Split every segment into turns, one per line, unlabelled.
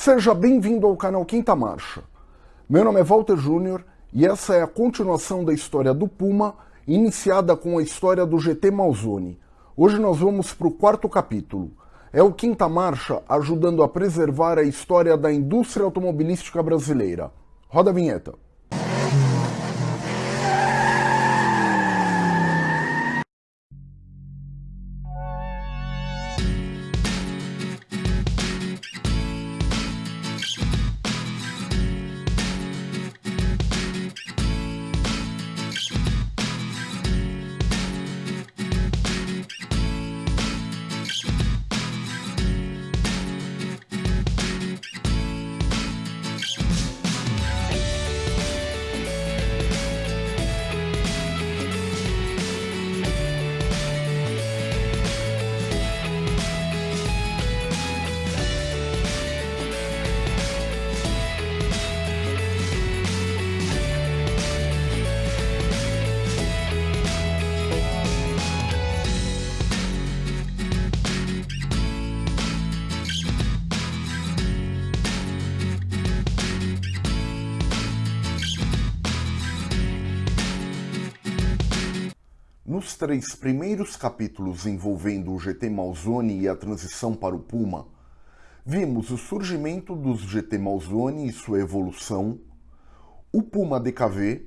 Seja bem-vindo ao canal Quinta Marcha. Meu nome é Walter Júnior e essa é a continuação da história do Puma, iniciada com a história do GT Malzone. Hoje nós vamos para o quarto capítulo. É o Quinta Marcha ajudando a preservar a história da indústria automobilística brasileira. Roda a vinheta. Três primeiros capítulos envolvendo o GT Malzone e a transição para o Puma, vimos o surgimento dos GT Malzone e sua evolução, o Puma DKV,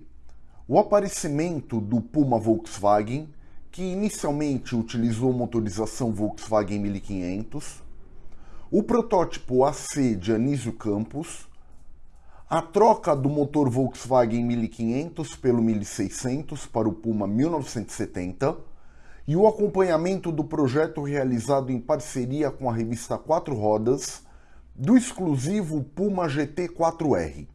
o aparecimento do Puma Volkswagen, que inicialmente utilizou motorização Volkswagen 1500, o protótipo AC de Anísio Campos, a troca do motor Volkswagen 1500 pelo 1600 para o Puma 1970 e o acompanhamento do projeto realizado em parceria com a revista Quatro Rodas do exclusivo Puma GT4R.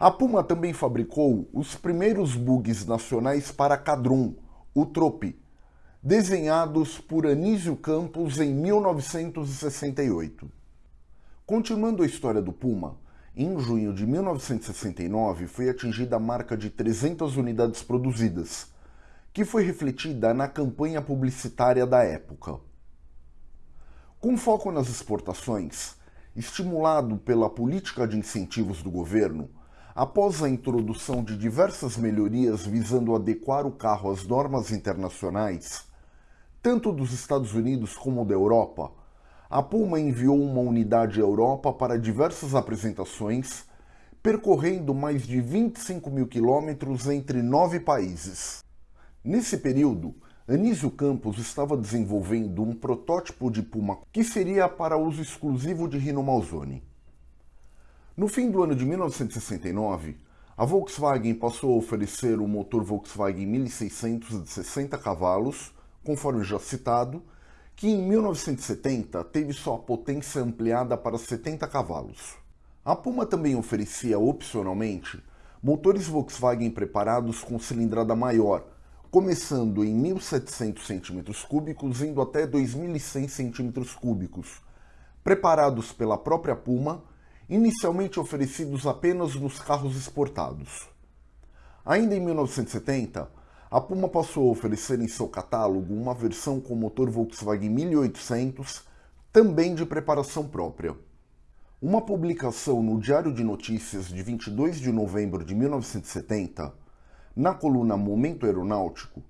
A Puma também fabricou os primeiros bugs nacionais para Cadrum, o Trope, desenhados por Anísio Campos em 1968. Continuando a história do Puma, em junho de 1969 foi atingida a marca de 300 unidades produzidas, que foi refletida na campanha publicitária da época. Com foco nas exportações, estimulado pela política de incentivos do governo, após a introdução de diversas melhorias visando adequar o carro às normas internacionais, tanto dos Estados Unidos como da Europa, a Puma enviou uma unidade à Europa para diversas apresentações, percorrendo mais de 25 mil quilômetros entre nove países. Nesse período, Anísio Campos estava desenvolvendo um protótipo de Puma que seria para uso exclusivo de Rino Malzone. No fim do ano de 1969, a Volkswagen passou a oferecer o motor Volkswagen 1600 de 60 cavalos, conforme já citado, que em 1970 teve sua potência ampliada para 70 cavalos. A Puma também oferecia opcionalmente motores Volkswagen preparados com cilindrada maior, começando em 1.700 cm3 indo até 2.100 cm3, preparados pela própria Puma, inicialmente oferecidos apenas nos carros exportados. Ainda em 1970, a Puma passou a oferecer em seu catálogo uma versão com motor Volkswagen 1800, também de preparação própria. Uma publicação no Diário de Notícias de 22 de novembro de 1970, na coluna Momento Aeronáutico,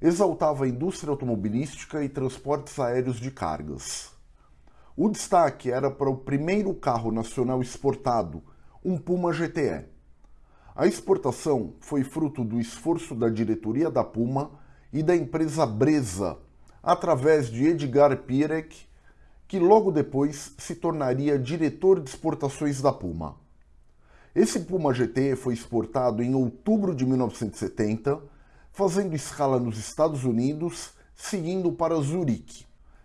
exaltava a indústria automobilística e transportes aéreos de cargas. O destaque era para o primeiro carro nacional exportado, um Puma GTE. A exportação foi fruto do esforço da diretoria da Puma e da empresa Breza, através de Edgar Pirek, que logo depois se tornaria diretor de exportações da Puma. Esse Puma GT foi exportado em outubro de 1970, fazendo escala nos Estados Unidos, seguindo para Zurique.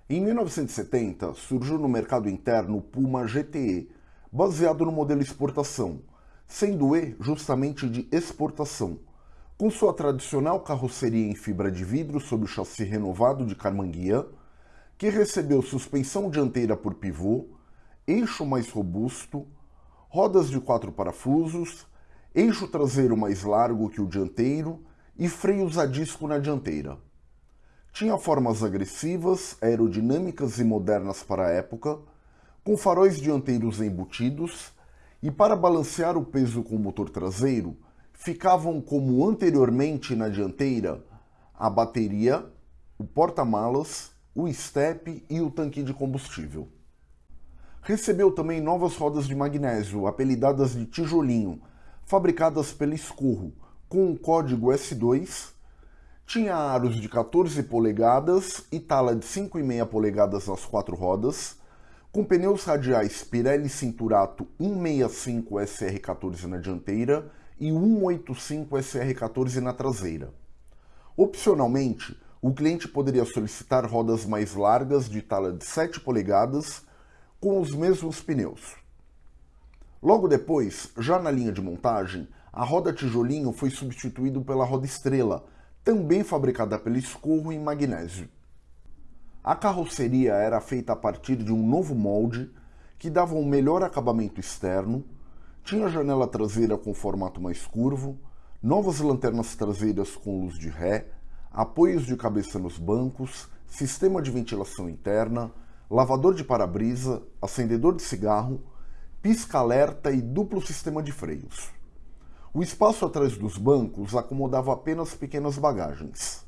Em 1970, surgiu no mercado interno o Puma GTE, baseado no modelo exportação, sendo E justamente de exportação, com sua tradicional carroceria em fibra de vidro sob o chassi renovado de Carmanguia, que recebeu suspensão dianteira por pivô, eixo mais robusto, rodas de quatro parafusos, eixo traseiro mais largo que o dianteiro e freios a disco na dianteira. Tinha formas agressivas, aerodinâmicas e modernas para a época, com faróis dianteiros embutidos e para balancear o peso com o motor traseiro, ficavam como anteriormente na dianteira a bateria, o porta-malas, o estepe e o tanque de combustível. Recebeu também novas rodas de magnésio, apelidadas de tijolinho, fabricadas pela Escurro, com o código S2, tinha aros de 14 polegadas e tala de 5,5 polegadas nas quatro rodas, com pneus radiais Pirelli Cinturato 165 SR14 na dianteira e 185 SR14 na traseira. Opcionalmente, o cliente poderia solicitar rodas mais largas de tala de 7 polegadas com os mesmos pneus. Logo depois, já na linha de montagem, a roda tijolinho foi substituída pela roda estrela, também fabricada pela Escorro em magnésio. A carroceria era feita a partir de um novo molde que dava um melhor acabamento externo, tinha janela traseira com formato mais curvo, novas lanternas traseiras com luz de ré, apoios de cabeça nos bancos, sistema de ventilação interna, lavador de para-brisa, acendedor de cigarro, pisca-alerta e duplo sistema de freios. O espaço atrás dos bancos acomodava apenas pequenas bagagens.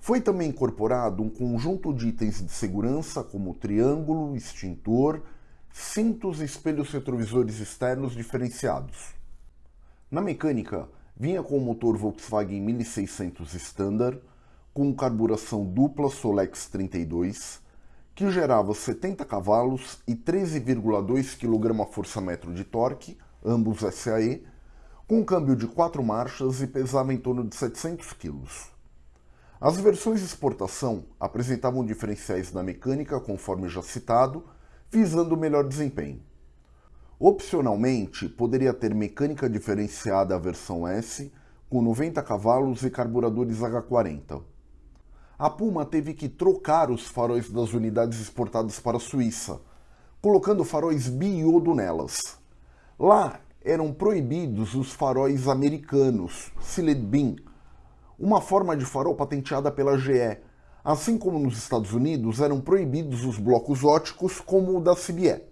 Foi também incorporado um conjunto de itens de segurança como triângulo, extintor, cintos e espelhos retrovisores externos diferenciados. Na mecânica, vinha com o motor Volkswagen 1600 Standard, com carburação dupla Solex 32, que gerava 70 cavalos e 13,2 kgfm de torque, ambos SAE, com câmbio de 4 marchas e pesava em torno de 700 kg. As versões de exportação apresentavam diferenciais na mecânica, conforme já citado, visando melhor desempenho. Opcionalmente, poderia ter mecânica diferenciada a versão S, com 90 cavalos e carburadores H40. A Puma teve que trocar os faróis das unidades exportadas para a Suíça, colocando faróis biodo nelas. Lá eram proibidos os faróis americanos, Sealed Beam, uma forma de farol patenteada pela GE. Assim como nos Estados Unidos, eram proibidos os blocos óticos como o da CBE.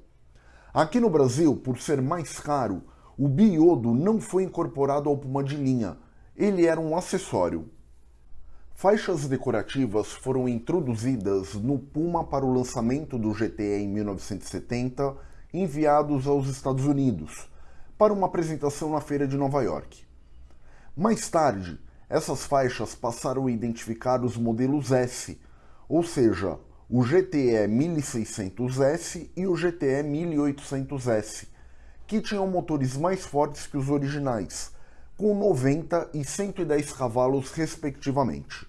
Aqui no Brasil, por ser mais caro, o biodo não foi incorporado ao Puma de linha, ele era um acessório. Faixas decorativas foram introduzidas no Puma para o lançamento do GTE em 1970, enviados aos Estados Unidos, para uma apresentação na feira de Nova York. Mais tarde, essas faixas passaram a identificar os modelos S, ou seja, o GTE 1600S e o GTE 1800S, que tinham motores mais fortes que os originais, com 90 e 110 cavalos respectivamente.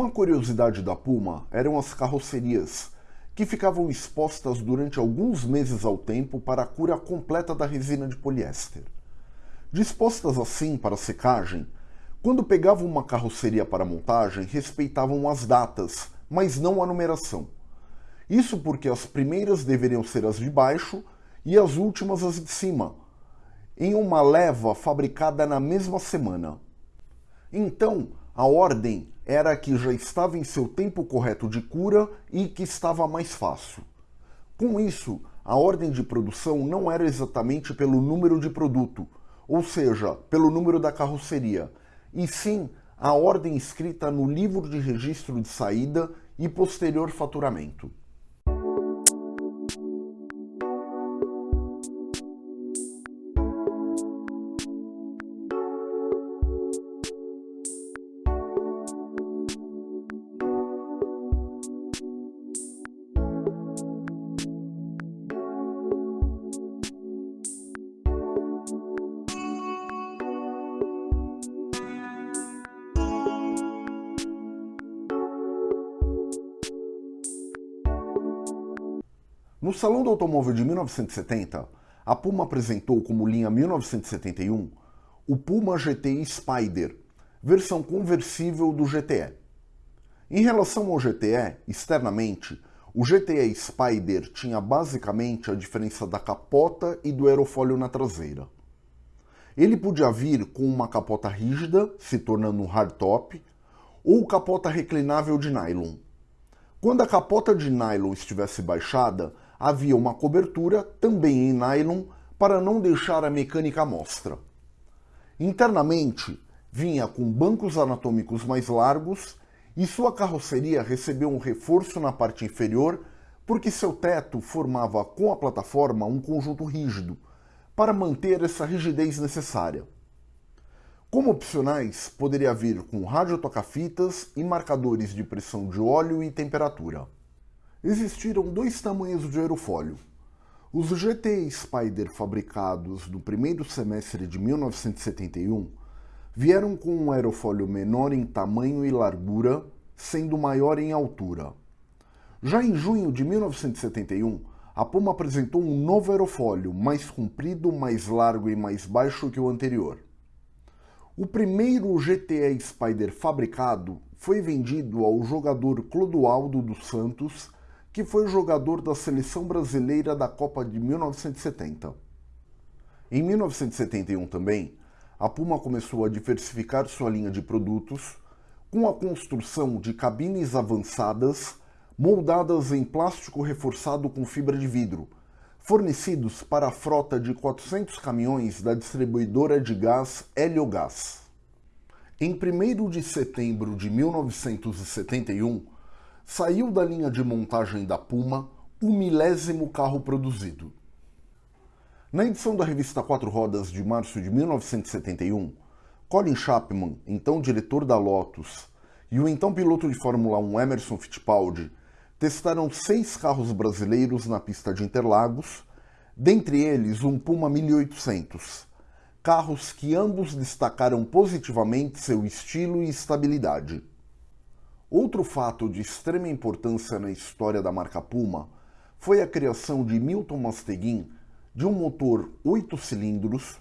Uma curiosidade da Puma eram as carrocerias, que ficavam expostas durante alguns meses ao tempo para a cura completa da resina de poliéster. Dispostas assim para secagem, quando pegavam uma carroceria para montagem, respeitavam as datas, mas não a numeração. Isso porque as primeiras deveriam ser as de baixo e as últimas as de cima, em uma leva fabricada na mesma semana. Então, a ordem era que já estava em seu tempo correto de cura e que estava mais fácil. Com isso, a ordem de produção não era exatamente pelo número de produto, ou seja, pelo número da carroceria, e sim a ordem escrita no livro de registro de saída e posterior faturamento. Salão do Automóvel de 1970, a Puma apresentou como linha 1971 o Puma GTI Spider, versão conversível do GTE. Em relação ao GTE, externamente, o GTE Spider tinha basicamente a diferença da capota e do aerofólio na traseira. Ele podia vir com uma capota rígida, se tornando um hardtop, ou capota reclinável de nylon. Quando a capota de nylon estivesse baixada, havia uma cobertura, também em nylon, para não deixar a mecânica à mostra. Internamente, vinha com bancos anatômicos mais largos e sua carroceria recebeu um reforço na parte inferior porque seu teto formava com a plataforma um conjunto rígido, para manter essa rigidez necessária. Como opcionais, poderia vir com rádio toca-fitas e marcadores de pressão de óleo e temperatura. Existiram dois tamanhos de aerofólio. Os GT Spider fabricados no primeiro semestre de 1971 vieram com um aerofólio menor em tamanho e largura, sendo maior em altura. Já em junho de 1971, a Puma apresentou um novo aerofólio, mais comprido, mais largo e mais baixo que o anterior. O primeiro GTE Spider fabricado foi vendido ao jogador Clodoaldo dos Santos, que foi jogador da seleção brasileira da Copa de 1970. Em 1971 também, a Puma começou a diversificar sua linha de produtos com a construção de cabines avançadas moldadas em plástico reforçado com fibra de vidro, fornecidos para a frota de 400 caminhões da distribuidora de gás Heliogás. Em 1 de setembro de 1971, saiu da linha de montagem da Puma o milésimo carro produzido. Na edição da revista Quatro Rodas de março de 1971, Colin Chapman, então diretor da Lotus, e o então piloto de Fórmula 1 Emerson Fittipaldi testaram seis carros brasileiros na pista de Interlagos, dentre eles um Puma 1800, carros que ambos destacaram positivamente seu estilo e estabilidade. Outro fato de extrema importância na história da marca Puma foi a criação de Milton Masteguin de um motor 8 cilindros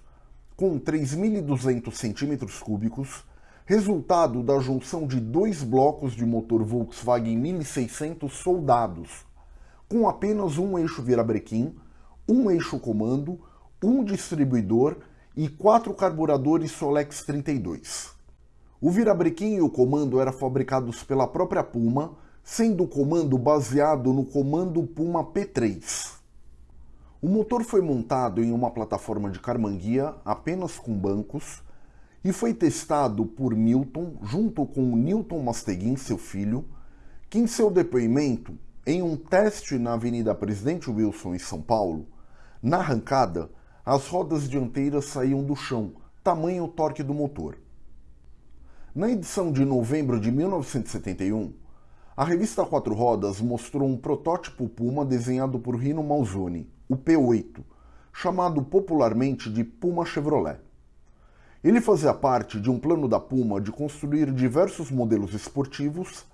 com 3.200 cm3, resultado da junção de dois blocos de motor Volkswagen 1600 soldados, com apenas um eixo virabrequim, um eixo comando, um distribuidor e quatro carburadores Solex 32. O virabrequim e o comando eram fabricados pela própria Puma, sendo o comando baseado no comando Puma P3. O motor foi montado em uma plataforma de carmanguia apenas com bancos e foi testado por Milton junto com Newton Masteguin, seu filho, que em seu depoimento, em um teste na Avenida Presidente Wilson em São Paulo, na arrancada, as rodas dianteiras saíam do chão, tamanho o torque do motor. Na edição de novembro de 1971, a revista Quatro Rodas mostrou um protótipo Puma desenhado por Rino Malzoni, o P8, chamado popularmente de Puma Chevrolet. Ele fazia parte de um plano da Puma de construir diversos modelos esportivos,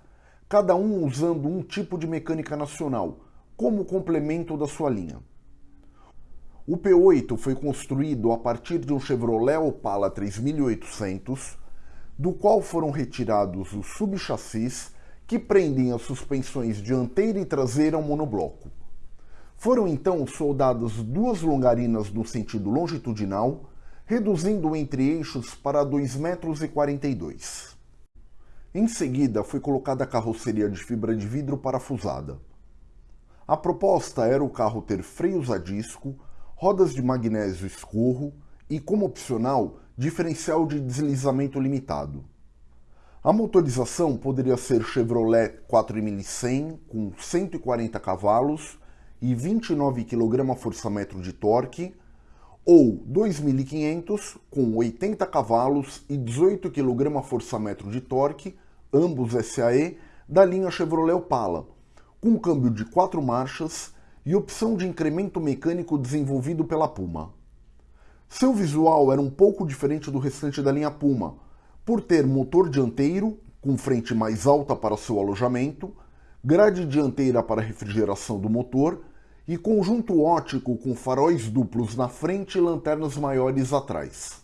cada um usando um tipo de mecânica nacional, como complemento da sua linha. O P8 foi construído a partir de um Chevrolet Opala 3800, do qual foram retirados os subchassis que prendem as suspensões dianteira e traseira ao monobloco. Foram então soldadas duas longarinas no sentido longitudinal, reduzindo o entre-eixos para 2,42 metros. Em seguida, foi colocada a carroceria de fibra de vidro parafusada. A proposta era o carro ter freios a disco, rodas de magnésio escorro e, como opcional, diferencial de deslizamento limitado. A motorização poderia ser Chevrolet 4100 com 140 cavalos e 29 kgfm de torque, ou 2500 com 80 cavalos e 18 kgfm de torque, ambos SAE, da linha Chevrolet Opala, com câmbio de 4 marchas e opção de incremento mecânico desenvolvido pela Puma. Seu visual era um pouco diferente do restante da linha Puma, por ter motor dianteiro, com frente mais alta para seu alojamento, grade dianteira para refrigeração do motor e conjunto ótico com faróis duplos na frente e lanternas maiores atrás.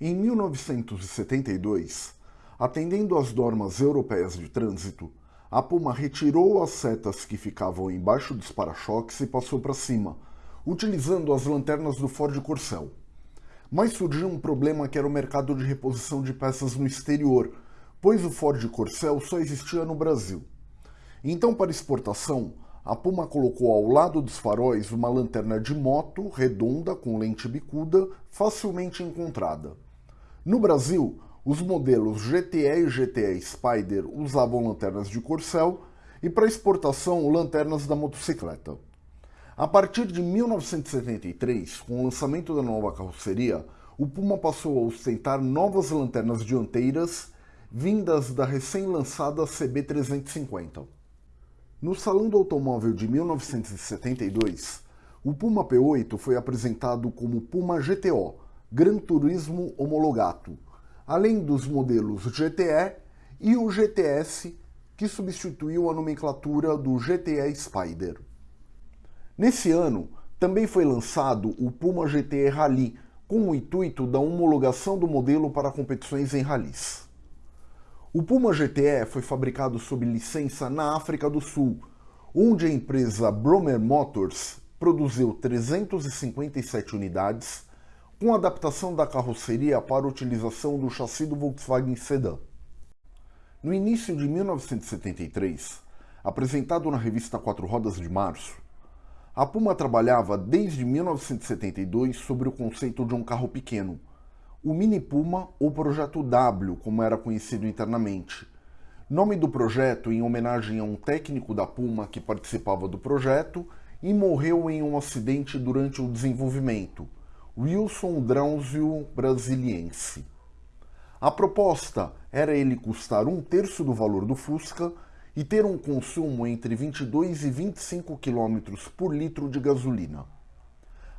Em 1972, atendendo às normas europeias de trânsito, a Puma retirou as setas que ficavam embaixo dos para-choques e passou para cima, utilizando as lanternas do Ford Corcel. Mas surgiu um problema que era o mercado de reposição de peças no exterior, pois o Ford Corcel só existia no Brasil. Então, para exportação, a Puma colocou ao lado dos faróis uma lanterna de moto redonda com lente bicuda, facilmente encontrada. No Brasil, os modelos GTE e GTE Spider usavam lanternas de corcel e para exportação lanternas da motocicleta. A partir de 1973, com o lançamento da nova carroceria, o Puma passou a ostentar novas lanternas dianteiras vindas da recém-lançada CB350. No Salão do Automóvel de 1972, o Puma P8 foi apresentado como Puma GTO, Gran Turismo Homologato, além dos modelos GTE e o GTS, que substituiu a nomenclatura do GTE Spider. Nesse ano, também foi lançado o Puma GTE Rally, com o intuito da homologação do modelo para competições em rallies. O Puma GTE foi fabricado sob licença na África do Sul, onde a empresa Bromer Motors produziu 357 unidades, com adaptação da carroceria para utilização do chassi do Volkswagen Sedan. No início de 1973, apresentado na revista Quatro Rodas de Março, a Puma trabalhava desde 1972 sobre o conceito de um carro pequeno, o Mini Puma ou Projeto W, como era conhecido internamente. Nome do projeto em homenagem a um técnico da Puma que participava do projeto e morreu em um acidente durante o desenvolvimento, Wilson Drauzio Brasiliense. A proposta era ele custar um terço do valor do Fusca e ter um consumo entre 22 e 25 km por litro de gasolina.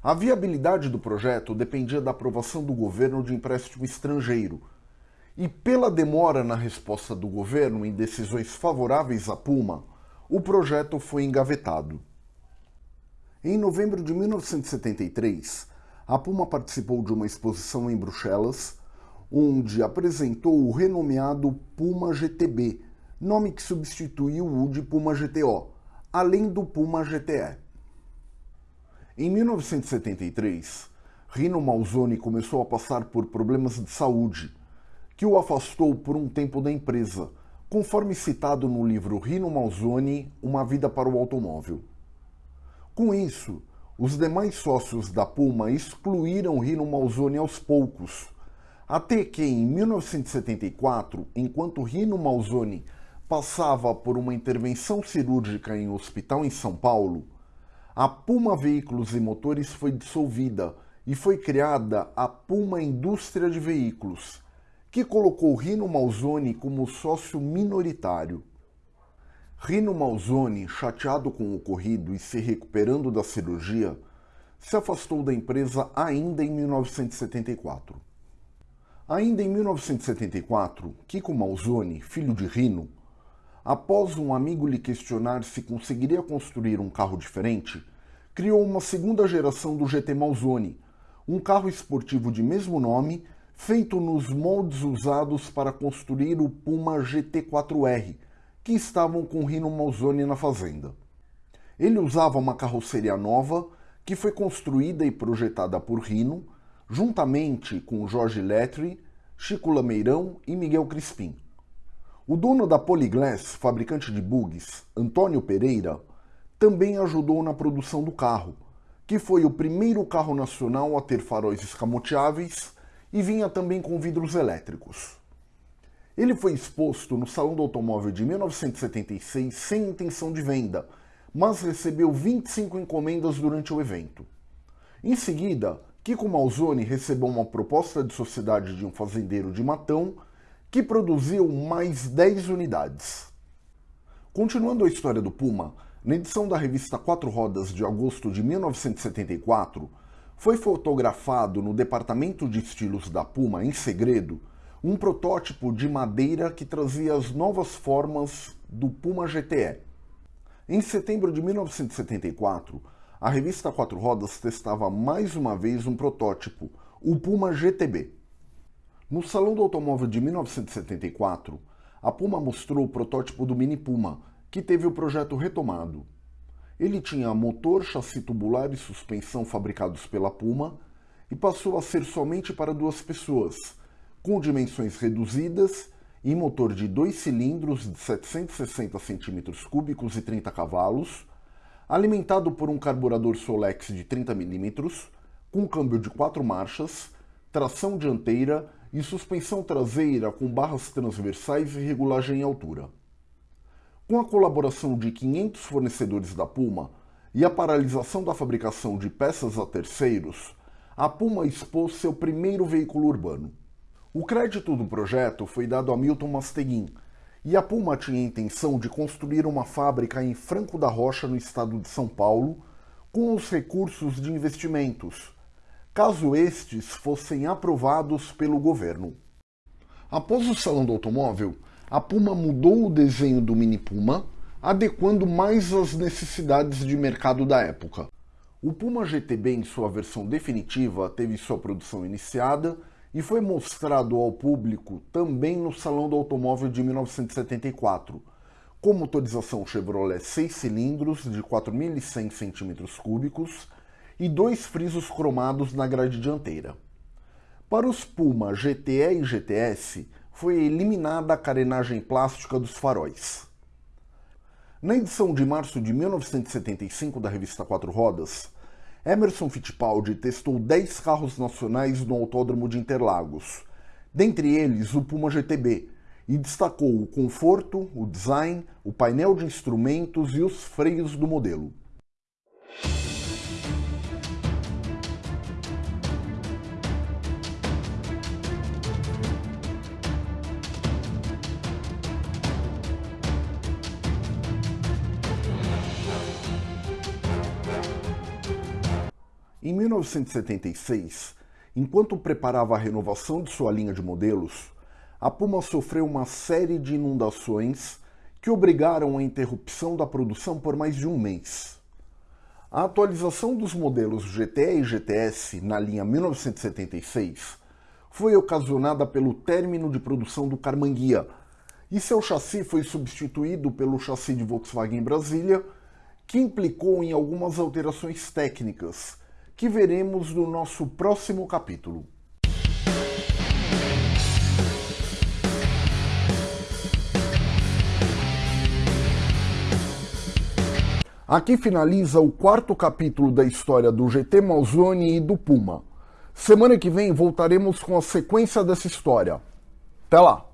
A viabilidade do projeto dependia da aprovação do governo de empréstimo estrangeiro, e pela demora na resposta do governo em decisões favoráveis à Puma, o projeto foi engavetado. Em novembro de 1973, a Puma participou de uma exposição em Bruxelas, onde apresentou o renomeado Puma GTB, nome que substituiu o de Puma GTO, além do Puma GTE. Em 1973, Rino Malzoni começou a passar por problemas de saúde, que o afastou por um tempo da empresa, conforme citado no livro Rino Malzoni, Uma Vida para o Automóvel. Com isso, os demais sócios da Puma excluíram Rino Malzoni aos poucos, até que em 1974, enquanto Rino Malzoni passava por uma intervenção cirúrgica em um hospital em São Paulo, a Puma Veículos e Motores foi dissolvida e foi criada a Puma Indústria de Veículos, que colocou Rino Malzoni como sócio minoritário. Rino Malzoni, chateado com o ocorrido e se recuperando da cirurgia, se afastou da empresa ainda em 1974. Ainda em 1974, Kiko Malzoni, filho de Rino, após um amigo lhe questionar se conseguiria construir um carro diferente, criou uma segunda geração do GT Malzone, um carro esportivo de mesmo nome, feito nos moldes usados para construir o Puma GT4R, que estavam com Rino Malzone na fazenda. Ele usava uma carroceria nova, que foi construída e projetada por Rino, juntamente com Jorge Letri, Chico Lameirão e Miguel Crispim. O dono da Polyglass, fabricante de bugs, Antônio Pereira, também ajudou na produção do carro, que foi o primeiro carro nacional a ter faróis escamoteáveis e vinha também com vidros elétricos. Ele foi exposto no Salão do Automóvel de 1976 sem intenção de venda, mas recebeu 25 encomendas durante o evento. Em seguida, Kiko Malzone recebeu uma proposta de sociedade de um fazendeiro de Matão que produziu mais 10 unidades. Continuando a história do Puma, na edição da revista Quatro Rodas de agosto de 1974, foi fotografado no departamento de estilos da Puma, em segredo, um protótipo de madeira que trazia as novas formas do Puma GTE. Em setembro de 1974, a revista Quatro Rodas testava mais uma vez um protótipo, o Puma GTB. No Salão do Automóvel de 1974, a Puma mostrou o protótipo do Mini Puma, que teve o projeto retomado. Ele tinha motor, chassi tubular e suspensão fabricados pela Puma e passou a ser somente para duas pessoas, com dimensões reduzidas e motor de dois cilindros de 760 cm3 e 30 cavalos, alimentado por um carburador Solex de 30 mm, com câmbio de quatro marchas, tração dianteira e suspensão traseira com barras transversais e regulagem em altura. Com a colaboração de 500 fornecedores da Puma e a paralisação da fabricação de peças a terceiros, a Puma expôs seu primeiro veículo urbano. O crédito do projeto foi dado a Milton Masteguin, e a Puma tinha a intenção de construir uma fábrica em Franco da Rocha, no estado de São Paulo, com os recursos de investimentos, caso estes fossem aprovados pelo governo. Após o Salão do Automóvel, a Puma mudou o desenho do Mini Puma, adequando mais às necessidades de mercado da época. O Puma GTB, em sua versão definitiva, teve sua produção iniciada e foi mostrado ao público também no Salão do Automóvel de 1974, com motorização Chevrolet 6 cilindros de 4.100 cm3 e dois frisos cromados na grade dianteira. Para os Puma GTE e GTS, foi eliminada a carenagem plástica dos faróis. Na edição de março de 1975 da revista Quatro Rodas, Emerson Fittipaldi testou 10 carros nacionais no Autódromo de Interlagos, dentre eles o Puma GTB, e destacou o conforto, o design, o painel de instrumentos e os freios do modelo. Em 1976, enquanto preparava a renovação de sua linha de modelos, a Puma sofreu uma série de inundações que obrigaram a interrupção da produção por mais de um mês. A atualização dos modelos GTE e GTS na linha 1976 foi ocasionada pelo término de produção do Carmanguia, e seu chassi foi substituído pelo chassi de Volkswagen Brasília, que implicou em algumas alterações técnicas, que veremos no nosso próximo capítulo. Aqui finaliza o quarto capítulo da história do GT Malzone e do Puma. Semana que vem voltaremos com a sequência dessa história. Até lá!